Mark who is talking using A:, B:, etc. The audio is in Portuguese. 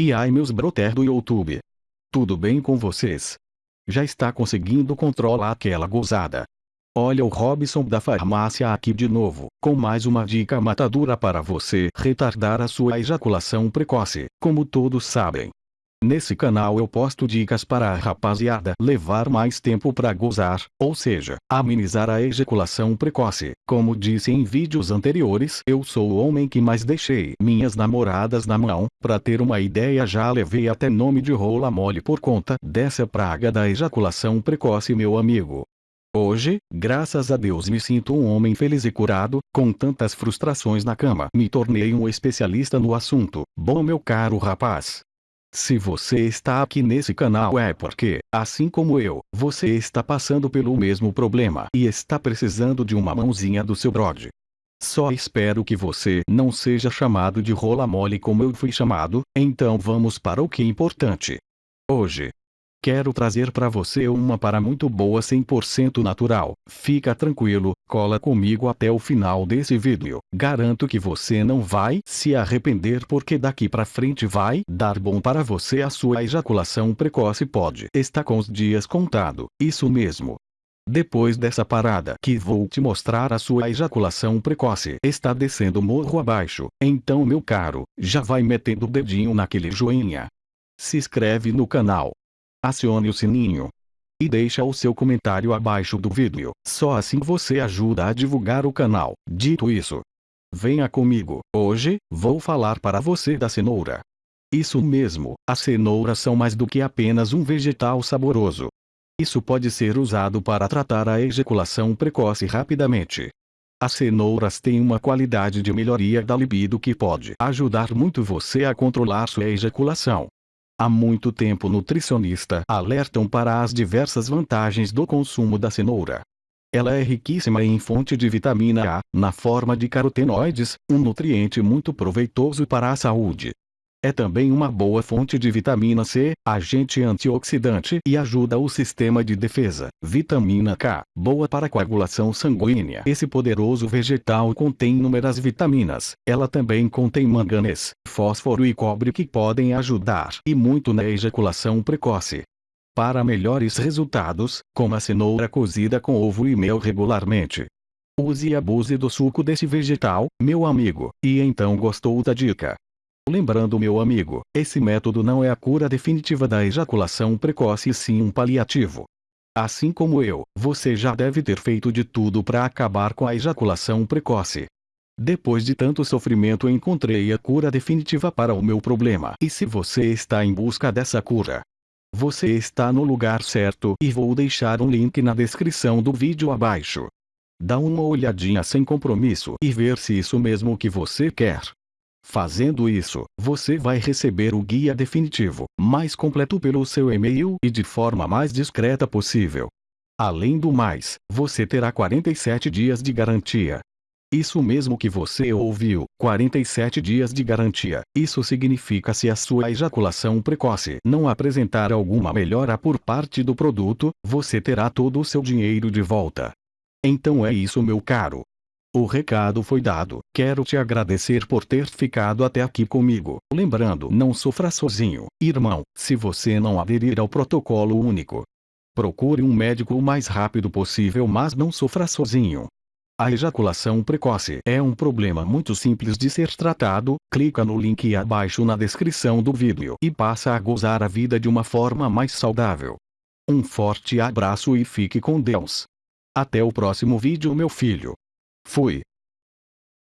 A: E ai meus brother do YouTube. Tudo bem com vocês? Já está conseguindo controlar aquela gozada. Olha o Robson da farmácia aqui de novo, com mais uma dica matadura para você retardar a sua ejaculação precoce, como todos sabem. Nesse canal eu posto dicas para a rapaziada levar mais tempo para gozar, ou seja, amenizar a ejaculação precoce. Como disse em vídeos anteriores, eu sou o homem que mais deixei minhas namoradas na mão. Para ter uma ideia já levei até nome de rola mole por conta dessa praga da ejaculação precoce meu amigo. Hoje, graças a Deus me sinto um homem feliz e curado, com tantas frustrações na cama. Me tornei um especialista no assunto. Bom meu caro rapaz, se você está aqui nesse canal é porque, assim como eu, você está passando pelo mesmo problema e está precisando de uma mãozinha do seu brode. Só espero que você não seja chamado de rola mole como eu fui chamado, então vamos para o que é importante. Hoje, Quero trazer para você uma para muito boa 100% natural. Fica tranquilo, cola comigo até o final desse vídeo. Garanto que você não vai se arrepender porque daqui para frente vai dar bom para você a sua ejaculação precoce pode estar com os dias contado. Isso mesmo. Depois dessa parada que vou te mostrar a sua ejaculação precoce está descendo morro abaixo, então meu caro, já vai metendo o dedinho naquele joinha. Se inscreve no canal, acione o sininho e deixa o seu comentário abaixo do vídeo. Só assim você ajuda a divulgar o canal. Dito isso, venha comigo. Hoje, vou falar para você da cenoura. Isso mesmo, as cenouras são mais do que apenas um vegetal saboroso. Isso pode ser usado para tratar a ejaculação precoce rapidamente. As cenouras têm uma qualidade de melhoria da libido que pode ajudar muito você a controlar sua ejaculação. Há muito tempo nutricionista alertam para as diversas vantagens do consumo da cenoura. Ela é riquíssima em fonte de vitamina A, na forma de carotenoides, um nutriente muito proveitoso para a saúde. É também uma boa fonte de vitamina C, agente antioxidante e ajuda o sistema de defesa. Vitamina K, boa para coagulação sanguínea. Esse poderoso vegetal contém inúmeras vitaminas. Ela também contém manganês, fósforo e cobre que podem ajudar e muito na ejaculação precoce. Para melhores resultados, coma cenoura cozida com ovo e mel regularmente. Use e abuse do suco desse vegetal, meu amigo, e então gostou da dica. Lembrando meu amigo, esse método não é a cura definitiva da ejaculação precoce e sim um paliativo. Assim como eu, você já deve ter feito de tudo para acabar com a ejaculação precoce. Depois de tanto sofrimento encontrei a cura definitiva para o meu problema. E se você está em busca dessa cura, você está no lugar certo e vou deixar um link na descrição do vídeo abaixo. Dá uma olhadinha sem compromisso e ver se isso mesmo que você quer. Fazendo isso, você vai receber o guia definitivo, mais completo pelo seu e-mail e de forma mais discreta possível. Além do mais, você terá 47 dias de garantia. Isso mesmo que você ouviu, 47 dias de garantia. Isso significa se a sua ejaculação precoce não apresentar alguma melhora por parte do produto, você terá todo o seu dinheiro de volta. Então é isso meu caro. O recado foi dado. Quero te agradecer por ter ficado até aqui comigo. Lembrando, não sofra sozinho, irmão, se você não aderir ao protocolo único. Procure um médico o mais rápido possível, mas não sofra sozinho. A ejaculação precoce é um problema muito simples de ser tratado. Clica no link abaixo na descrição do vídeo e passa a gozar a vida de uma forma mais saudável. Um forte abraço e fique com Deus. Até o próximo vídeo meu filho. Fui.